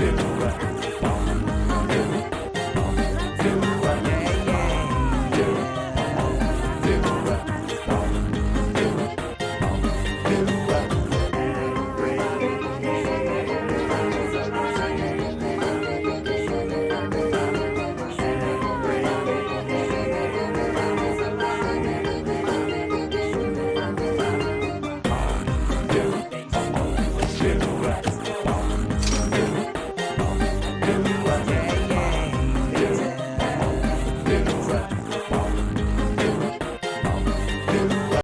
did.